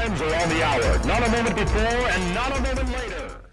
times or on the hour. Not a moment before and not a moment later.